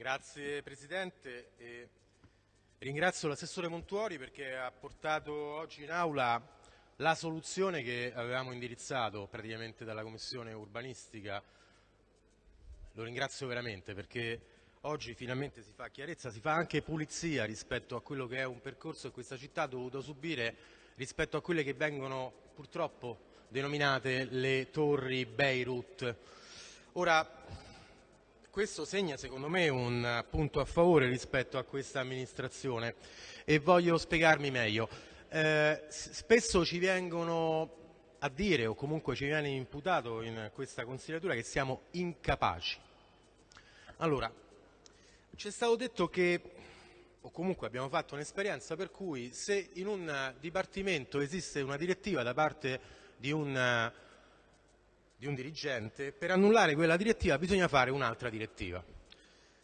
Grazie Presidente. E ringrazio l'assessore Montuori perché ha portato oggi in aula la soluzione che avevamo indirizzato praticamente dalla Commissione urbanistica. Lo ringrazio veramente perché oggi finalmente si fa chiarezza, si fa anche pulizia rispetto a quello che è un percorso che questa città ha dovuto subire rispetto a quelle che vengono purtroppo denominate le torri Beirut. Ora, questo segna secondo me un punto a favore rispetto a questa amministrazione e voglio spiegarmi meglio. Eh, spesso ci vengono a dire o comunque ci viene imputato in questa consigliatura che siamo incapaci. Allora, ci è stato detto che, o comunque abbiamo fatto un'esperienza per cui se in un dipartimento esiste una direttiva da parte di un di un dirigente, per annullare quella direttiva bisogna fare un'altra direttiva.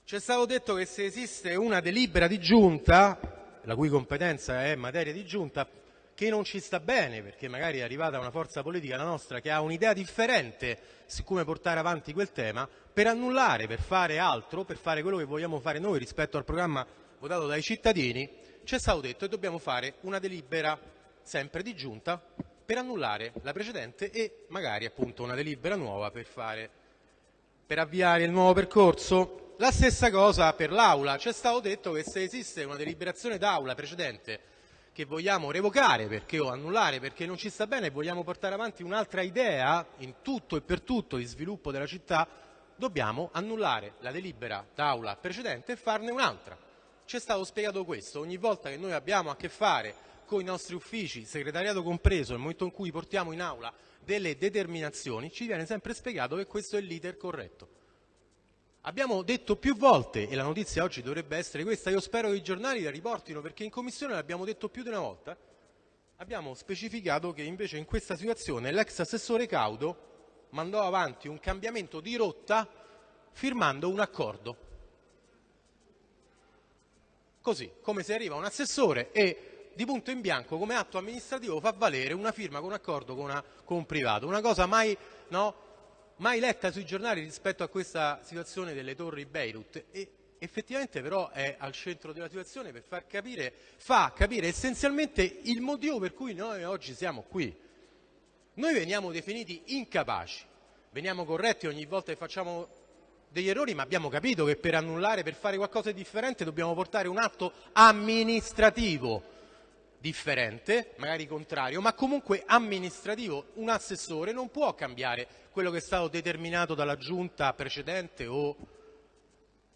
Ci è stato detto che se esiste una delibera di giunta, la cui competenza è materia di giunta, che non ci sta bene, perché magari è arrivata una forza politica, la nostra, che ha un'idea differente su come portare avanti quel tema, per annullare, per fare altro, per fare quello che vogliamo fare noi rispetto al programma votato dai cittadini, ci è stato detto che dobbiamo fare una delibera sempre di giunta per annullare la precedente e magari appunto una delibera nuova per, fare, per avviare il nuovo percorso. La stessa cosa per l'Aula. Ci è stato detto che se esiste una deliberazione d'Aula precedente che vogliamo revocare perché, o annullare perché non ci sta bene e vogliamo portare avanti un'altra idea in tutto e per tutto di sviluppo della città, dobbiamo annullare la delibera d'Aula precedente e farne un'altra. Ci è stato spiegato questo. Ogni volta che noi abbiamo a che fare con i nostri uffici, segretariato compreso, nel momento in cui portiamo in aula delle determinazioni, ci viene sempre spiegato che questo è l'iter corretto. Abbiamo detto più volte, e la notizia oggi dovrebbe essere questa, io spero che i giornali la riportino perché in commissione l'abbiamo detto più di una volta, abbiamo specificato che invece in questa situazione l'ex assessore Caudo mandò avanti un cambiamento di rotta firmando un accordo. Così, come se arriva un assessore e di punto in bianco come atto amministrativo fa valere una firma con un accordo con, una, con un privato, una cosa mai, no, mai, letta sui giornali rispetto a questa situazione delle torri Beirut. E effettivamente però è al centro della situazione per far capire, fa capire essenzialmente il motivo per cui noi oggi siamo qui. Noi veniamo definiti incapaci, veniamo corretti ogni volta che facciamo degli errori, ma abbiamo capito che per annullare, per fare qualcosa di differente dobbiamo portare un atto amministrativo differente, magari contrario, ma comunque amministrativo. Un assessore non può cambiare quello che è stato determinato dalla giunta precedente o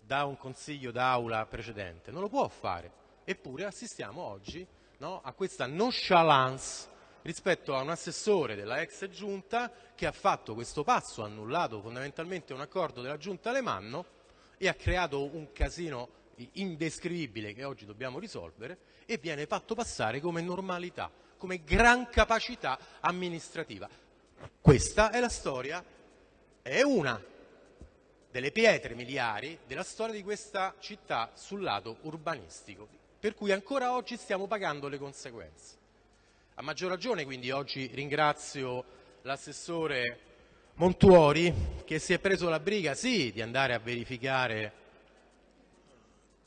da un consiglio d'aula precedente, non lo può fare. Eppure assistiamo oggi no, a questa nonchalance rispetto a un assessore della ex giunta che ha fatto questo passo, ha annullato fondamentalmente un accordo della giunta Alemanno e ha creato un casino indescrivibile che oggi dobbiamo risolvere e viene fatto passare come normalità, come gran capacità amministrativa. Questa è la storia, è una delle pietre miliari della storia di questa città sul lato urbanistico, per cui ancora oggi stiamo pagando le conseguenze. A maggior ragione quindi oggi ringrazio l'assessore Montuori che si è preso la briga sì di andare a verificare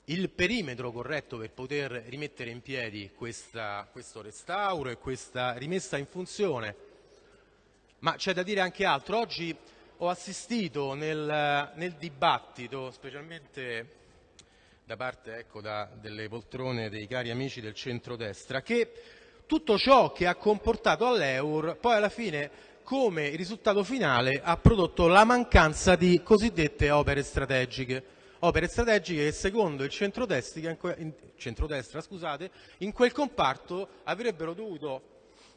il perimetro corretto per poter rimettere in piedi questa, questo restauro e questa rimessa in funzione. Ma c'è da dire anche altro. Oggi ho assistito nel, nel dibattito, specialmente da parte ecco, da, delle poltrone dei cari amici del centrodestra, che tutto ciò che ha comportato all'Eur poi alla fine come risultato finale ha prodotto la mancanza di cosiddette opere strategiche. Opere strategiche che secondo il centrodestra, centrodestra scusate, in quel comparto avrebbero dovuto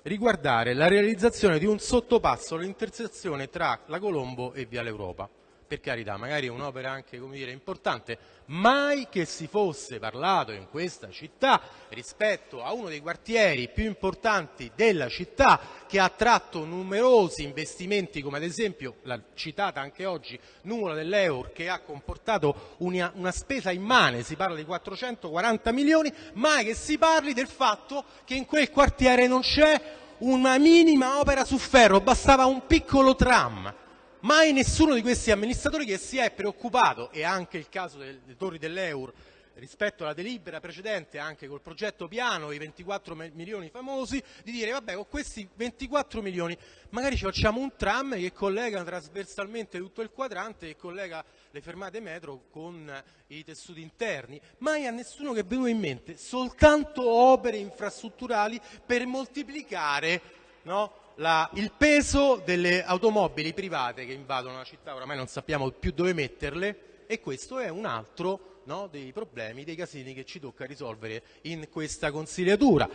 riguardare la realizzazione di un sottopasso all'intersezione tra la Colombo e Via l'Europa per carità, magari è un'opera anche dire, importante, mai che si fosse parlato in questa città rispetto a uno dei quartieri più importanti della città che ha attratto numerosi investimenti come ad esempio la citata anche oggi Nuvola dell'Eur che ha comportato una, una spesa immane, si parla di 440 milioni, mai che si parli del fatto che in quel quartiere non c'è una minima opera su ferro, bastava un piccolo tram mai nessuno di questi amministratori che si è preoccupato, e anche il caso delle torri dell'Eur rispetto alla delibera precedente anche col progetto piano, i 24 milioni famosi, di dire vabbè con questi 24 milioni magari ci facciamo un tram che collega trasversalmente tutto il quadrante e collega le fermate metro con i tessuti interni. Mai a nessuno che è venuto in mente soltanto opere infrastrutturali per moltiplicare no, la, il peso delle automobili private che invadono la città, oramai non sappiamo più dove metterle e questo è un altro no, dei problemi, dei casini che ci tocca risolvere in questa consigliatura.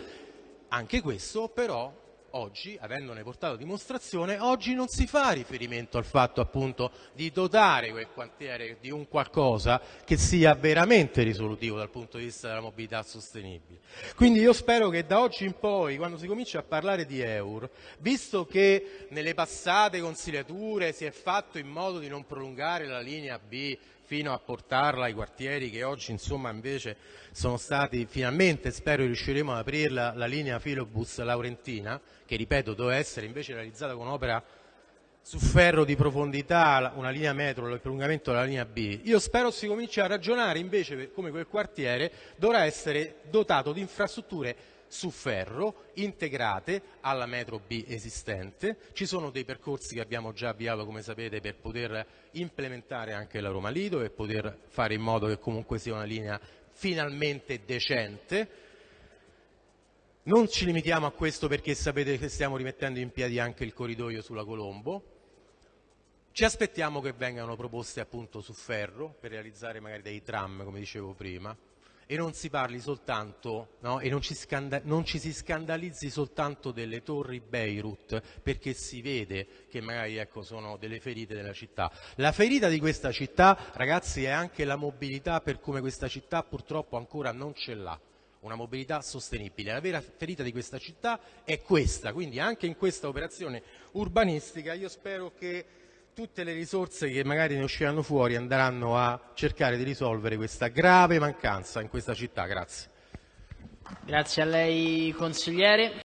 Anche questo però oggi, avendone portato dimostrazione, oggi non si fa riferimento al fatto appunto di dotare quel quartiere di un qualcosa che sia veramente risolutivo dal punto di vista della mobilità sostenibile. Quindi io spero che da oggi in poi, quando si comincia a parlare di EUR, visto che nelle passate consigliature si è fatto in modo di non prolungare la linea B fino a portarla ai quartieri che oggi insomma invece sono stati finalmente, spero riusciremo ad aprirla, la linea Filobus Laurentina, che ripeto doveva essere invece realizzata con un'opera su ferro di profondità, una linea metro, il prolungamento della linea B. Io spero si cominci a ragionare invece come quel quartiere dovrà essere dotato di infrastrutture su ferro integrate alla metro B esistente. Ci sono dei percorsi che abbiamo già avviato, come sapete, per poter implementare anche la Roma Lido e poter fare in modo che comunque sia una linea finalmente decente. Non ci limitiamo a questo perché sapete che stiamo rimettendo in piedi anche il corridoio sulla Colombo. Ci aspettiamo che vengano proposte appunto su ferro per realizzare magari dei tram, come dicevo prima e non si parli soltanto no, e non ci, non ci, si scandalizzi soltanto delle torri Beirut perché si vede che magari ecco, sono delle ferite della città. La ferita di questa città ragazzi è anche la mobilità per come questa città purtroppo ancora non ce l'ha una mobilità sostenibile. La vera ferita di questa città è questa, quindi anche in questa operazione urbanistica io spero che tutte le risorse che magari ne usciranno fuori andranno a cercare di risolvere questa grave mancanza in questa città. Grazie. Grazie a lei consigliere.